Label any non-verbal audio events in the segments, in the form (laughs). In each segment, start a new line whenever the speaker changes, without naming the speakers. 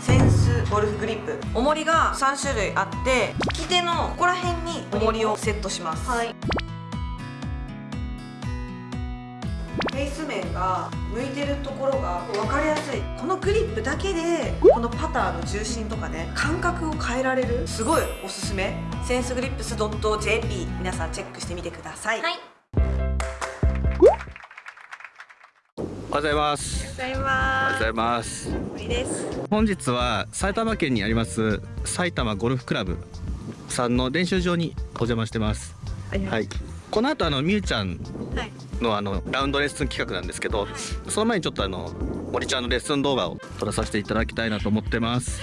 センスゴルフグリップ。重りが3種類あって利き手のここら辺に重りをセットします。
はい。
フェイス面が向いてるところが分かりやすい。このグリップだけでこのパターの重心とかね感覚を変えられる。すごいおすすめ。センスグリップス .jp 皆さんチェックしてみてください、
はい
おはようございます。
ござい
おはよう
ま
ございます。
す森です
本日は埼玉県にあります埼玉ゴルフクラブさんの練習場にお邪魔してます。はい。この後あのみゆちゃん
はい
のあのラウンドレッスン企画なんですけど、その前にちょっとあの森ちゃんのレッスン動画を撮らさせていただきたいなと思ってます。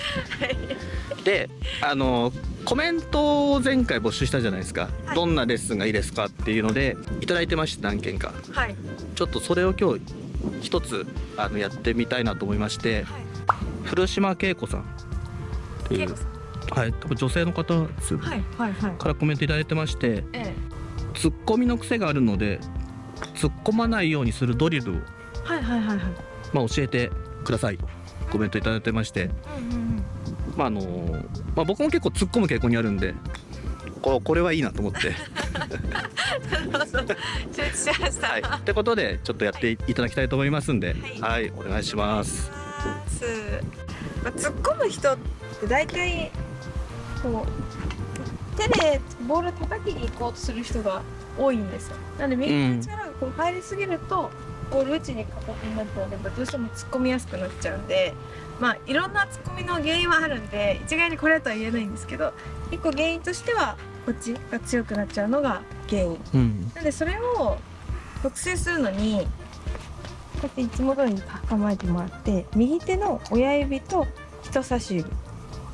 で、あのコメントを前回募集したじゃないですか。
はい
どんなレッスンがいいですかっていうのでいただいてまして何件か。
はい
ちょっとそれを今日一つあのやってみたいなと思いまして、
はい。
古島恵子さん。っていうはい多分女性の方
はいはいはい。
からコメントいただいてまして
え
ツッコミの癖があるので突っ込まないようにするドリルを、
えはいはいはいはい。
まあ、教えてくださいコメントいただいてまして、
うんうん
まああのまあ、僕も結構突っ込む傾向にあるんでここれはいいなと思って。はい、ってことでちょっとやってい。ただきたいと思いますんで、
は
はい、お願いします。
まあ、突っ込む人って大体こう手でボール叩きに行こうとする人が多いんですよ。なので右の力がこう入りすぎると、ボール打ちにかかってになっちゃうのでどうしても突っ込みやすくなっちゃうんでまあいろんな突っ込みの原因はあるんで一概にこれとは言えないんですけど一個原因としてはこっちが強くなっちゃうのが原因。
うん、
なのでそれを特定するのにこうやっていつも通りに構えてもらって右手の親指と人差し指。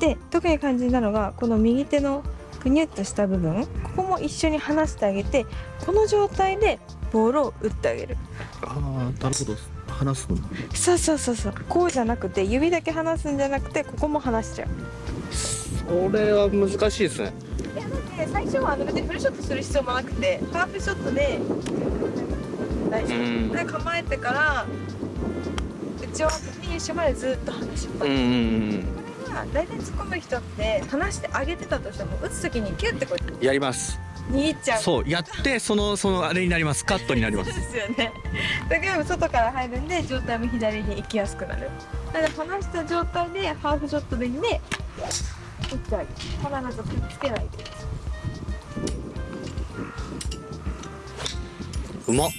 で特に肝心なのがこの右手のくにゅっとした部分。ここも一緒に離してあげてこの状態でボールを打ってあげる。
ああ、なるほど、話すの。
そうそうそうそう。こうじゃなくて指だけ離すんじゃなくてここも離しちゃう
それは難しいですね。
いやだって最初はあの別にフルショットする必要もなくてハーフショットで大丈夫
うん、
で構えてから打ち終わったフィニッシュまでずっと離しっぱ
うん、う
なし、
ん、
これが大体突っ込む人って離してあげてたとしても打つ時にキュッてこう
うん、やります。
握っちゃう
そう、やって、その、そのあれになります。カットになります。
そうですよねだけど外から入るんで状態も左に行きやすくなるなので離した状態でハーフショットでいいんで打ってあげる必ずくっつけないで。
うまっ。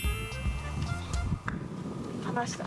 離した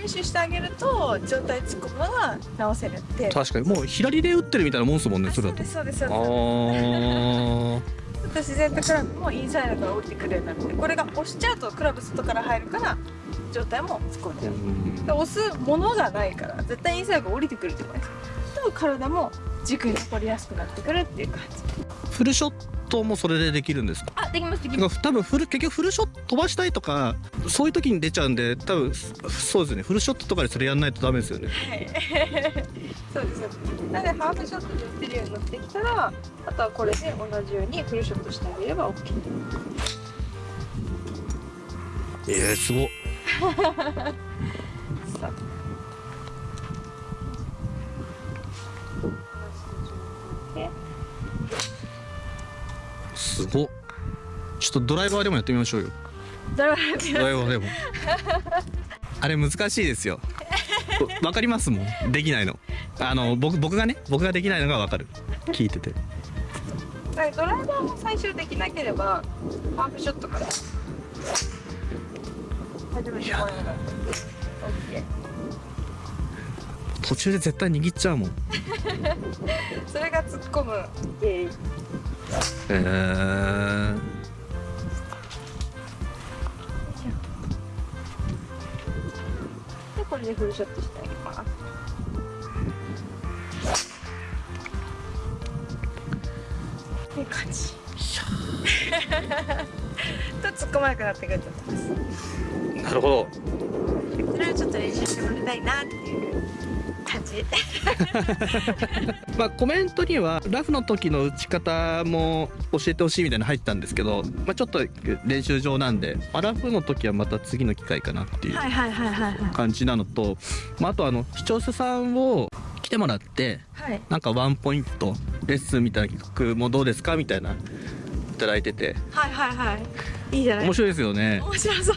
練習してあげると状態突っ込むのが直せるって。
確かに、もう左で打ってるみたいなもんですもんね、
あ
それだと。
そうで。すそうです。そう
ああ。
自然とクラブもインサイドから降りてくるようになってこれが押しちゃうとクラブ外から入るから状態も突っ込んじゃうで押すものがないから絶対インサイドが降りてくるじゃないです。かと体も軸に残りやすくなってくるっていう感じ。
フルショットもそれでできるんですか？
あできますできます。
多分フル結局フルショット飛ばしたいとかそういう時に出ちゃうんで多分そうですね。フルショットとかでそれやんないとダメですよね。
はい。(laughs) そうですなのでハーフショットで打てるようになってきたらあとはこれで同じようにフルショットしてあげれば OK
えー、すごっ (laughs) すごっちょっとドライバーでもやってみましょうよ。
ドライ
バーでも。あれ難しいですよ。(laughs) わかりますもん。できないの。あの僕僕がね僕ができないのがわかる。聞いてて。
ドライバーも最終できなければハーフショットから。始めてもらえば OK
途中で絶対握っちゃうもん。(laughs)
それが突っ込む原因
へえ
でこれでフルショットしてあげます。いい感じと突っ込まなくなってくると思います。
なるほど。
それはちょっと練習してもらいたいなっていう。(laughs)
まあコメントにはラフの時の打ち方も教えてほしいみたいなの入ったんですけど、まあ、ちょっと練習場なんで、まあ、ラフの時はまた次の機会かなっていう感じなのと、まあ、あとあの視聴者さんを来てもらって
はい。
なんかワンポイントレッスンみたいな企画もどうですかみたいないただいてて。
はいはいはいいいじゃない。
面白いですよね。
面白そう。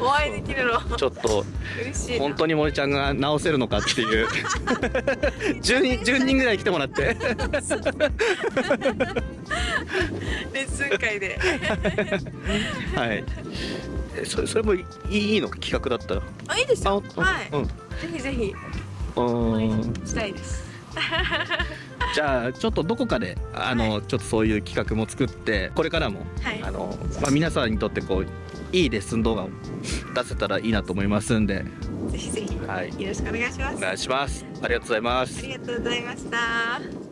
お会いできるの。
ちょっと
嬉しいな。
本当に森ちゃんが直せるのかっていう。10人10人ぐらい来てもらって。
レッスン会で。
はい。えそれそれもいいいいの企画だったら？
あいいですよ。
あ
はい、
うん
ぜひぜひ。
う
お会い
ん
したいです
じゃあちょっとどこかであの、ちょっとそういう企画も作ってこれからも、
はい。
あのまあ、皆さんにとってこういいレッスン動画を出せたらいいなと思いますんで。
ぜひぜひ。
はい。
よろしくお願いします。
お願いします。ありがとうございます。
ありがとうございました